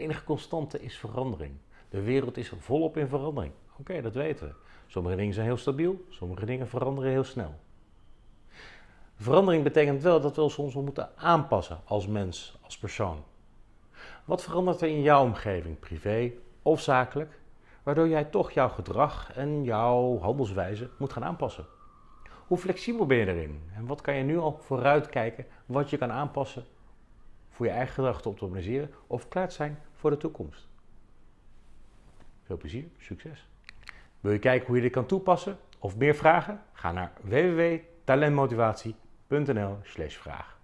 enige constante is verandering. De wereld is volop in verandering. Oké, dat weten we. Sommige dingen zijn heel stabiel, sommige dingen veranderen heel snel. Verandering betekent wel dat we ons soms moeten aanpassen als mens, als persoon. Wat verandert er in jouw omgeving, privé of zakelijk, waardoor jij toch jouw gedrag en jouw handelswijze moet gaan aanpassen? Hoe flexibel ben je erin? En wat kan je nu al vooruitkijken wat je kan aanpassen voor je eigen gedrag te optimaliseren of klaar zijn voor de toekomst? Veel plezier, succes! Wil je kijken hoe je dit kan toepassen of meer vragen? Ga naar www.talentmotivatie.nl/vraag.